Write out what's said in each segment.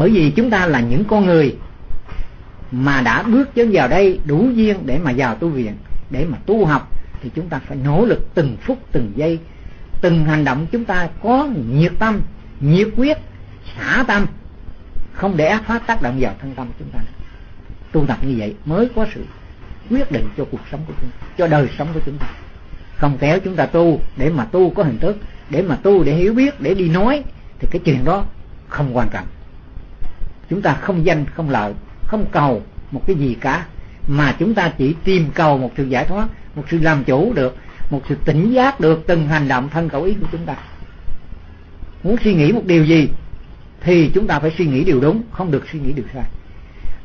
bởi vì chúng ta là những con người mà đã bước chân vào đây đủ duyên để mà vào tu viện, để mà tu học, thì chúng ta phải nỗ lực từng phút, từng giây. Từng hành động chúng ta có nhiệt tâm, nhiệt quyết, xả tâm, không để ác pháp tác động vào thân tâm chúng ta. Tu tập như vậy mới có sự quyết định cho cuộc sống của chúng ta cho đời sống của chúng ta. Không kéo chúng ta tu để mà tu có hình thức, để mà tu để hiểu biết, để đi nói, thì cái chuyện đó không quan trọng chúng ta không danh, không lợi không cầu một cái gì cả. Mà chúng ta chỉ tìm cầu một sự giải thoát, một sự làm chủ được, một sự tỉnh giác được từng hành động thân khẩu ý của chúng ta. Muốn suy nghĩ một điều gì, thì chúng ta phải suy nghĩ điều đúng, không được suy nghĩ điều sai.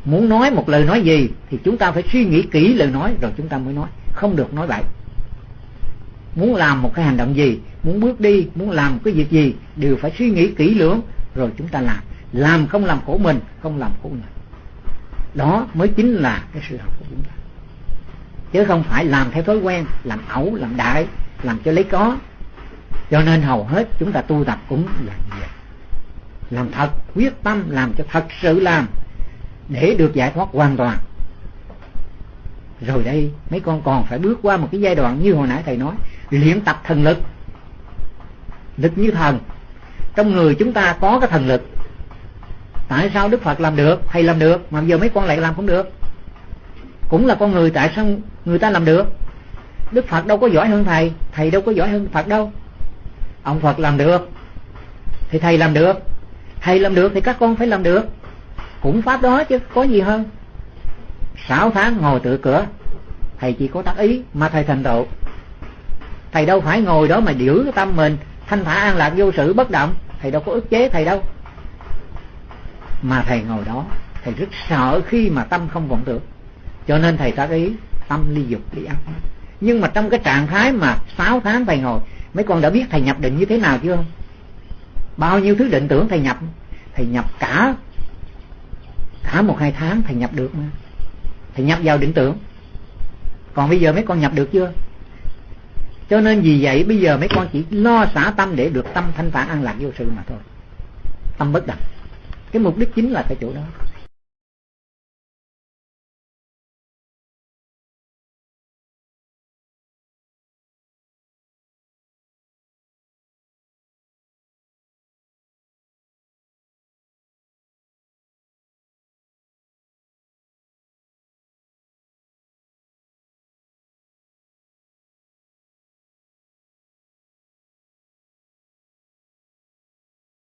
Muốn nói một lời nói gì, thì chúng ta phải suy nghĩ kỹ lời nói, rồi chúng ta mới nói. Không được nói bậy. Muốn làm một cái hành động gì, muốn bước đi, muốn làm cái việc gì, đều phải suy nghĩ kỹ lưỡng, rồi chúng ta làm làm không làm khổ mình, không làm khổ người. Đó mới chính là cái sự học của chúng ta. Chứ không phải làm theo thói quen, làm ẩu, làm đại, làm cho lấy có. Cho nên hầu hết chúng ta tu tập cũng là như vậy. Làm thật, quyết tâm làm cho thật sự làm, để được giải thoát hoàn toàn. Rồi đây, mấy con còn phải bước qua một cái giai đoạn như hồi nãy thầy nói, luyện tập thần lực. Lực như thần. Trong người chúng ta có cái thần lực tại sao đức phật làm được? Thầy làm được, mà giờ mấy con lại làm không được. Cũng là con người, tại sao người ta làm được? Đức phật đâu có giỏi hơn thầy thầy đâu có giỏi hơn phật đâu. Ông phật làm được, thì thầy làm được. Thầy làm được thì các con phải làm được. Cũng pháp đó chứ, có gì hơn. Sáu tháng ngồi tự cửa, thầy chỉ có tác ý mà thầy thành tựu. Thầy đâu phải ngồi đó mà giữ tâm mình, thanh thả an lạc vô sự bất động. Thầy đâu có ức chế thầy đâu mà thầy ngồi đó, thầy rất sợ khi mà tâm không vọng tưởng. Cho nên thầy tác ý, tâm ly dục, ly ác. Nhưng mà trong cái trạng thái mà sáu tháng thầy ngồi, mấy con đã biết thầy nhập định như thế nào chưa? Bao nhiêu thứ định tưởng thầy nhập? Thầy nhập cả cả một hai tháng thầy nhập được mà. Thầy nhập vào định tưởng. Còn bây giờ mấy con nhập được chưa? Cho nên vì vậy bây giờ mấy con chỉ lo xả tâm để được tâm thanh thản an lạc vô sự mà thôi. Tâm bất động cái mục đích chính là cái chỗ đó.